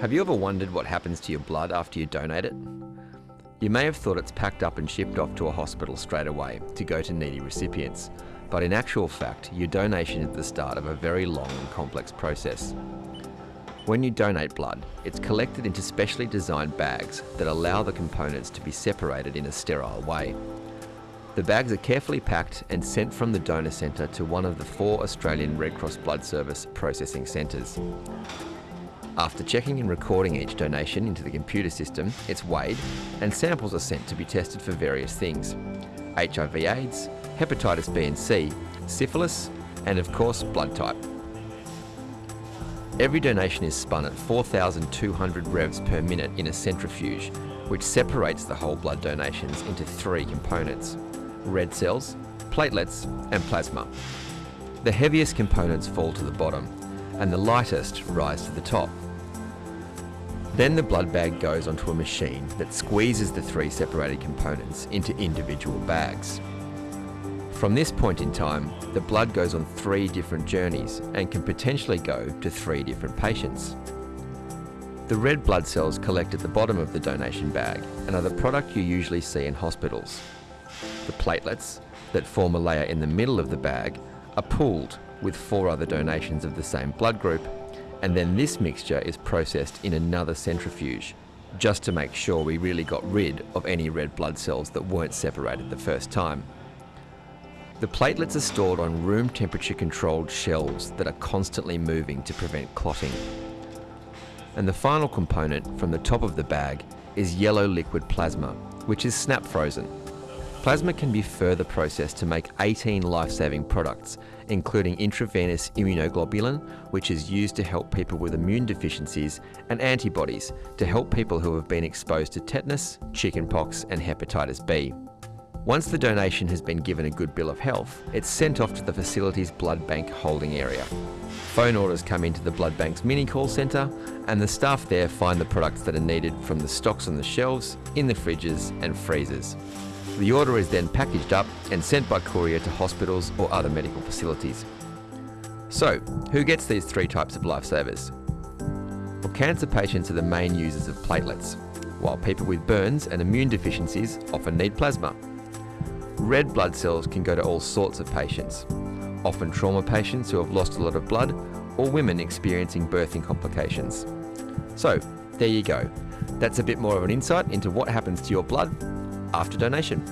Have you ever wondered what happens to your blood after you donate it? You may have thought it's packed up and shipped off to a hospital straight away to go to needy recipients, but in actual fact, your donation is the start of a very long and complex process. When you donate blood, it's collected into specially designed bags that allow the components to be separated in a sterile way. The bags are carefully packed and sent from the donor centre to one of the four Australian Red Cross Blood Service processing centres. After checking and recording each donation into the computer system, it's weighed and samples are sent to be tested for various things. HIV AIDS, hepatitis B and C, syphilis, and of course blood type. Every donation is spun at 4,200 revs per minute in a centrifuge, which separates the whole blood donations into three components red cells, platelets, and plasma. The heaviest components fall to the bottom, and the lightest rise to the top. Then the blood bag goes onto a machine that squeezes the three separated components into individual bags. From this point in time, the blood goes on three different journeys and can potentially go to three different patients. The red blood cells collect at the bottom of the donation bag and are the product you usually see in hospitals. The platelets, that form a layer in the middle of the bag, are pooled with four other donations of the same blood group, and then this mixture is processed in another centrifuge, just to make sure we really got rid of any red blood cells that weren't separated the first time. The platelets are stored on room temperature controlled shelves that are constantly moving to prevent clotting. And the final component from the top of the bag is yellow liquid plasma, which is snap frozen Plasma can be further processed to make 18 life-saving products, including intravenous immunoglobulin, which is used to help people with immune deficiencies, and antibodies to help people who have been exposed to tetanus, chickenpox, and hepatitis B. Once the donation has been given a good bill of health, it's sent off to the facility's blood bank holding area. Phone orders come into the blood bank's mini call centre, and the staff there find the products that are needed from the stocks on the shelves, in the fridges, and freezers. The order is then packaged up and sent by courier to hospitals or other medical facilities. So, who gets these three types of lifesavers? Well, cancer patients are the main users of platelets, while people with burns and immune deficiencies often need plasma. Red blood cells can go to all sorts of patients, often trauma patients who have lost a lot of blood or women experiencing birthing complications. So, there you go. That's a bit more of an insight into what happens to your blood after donation.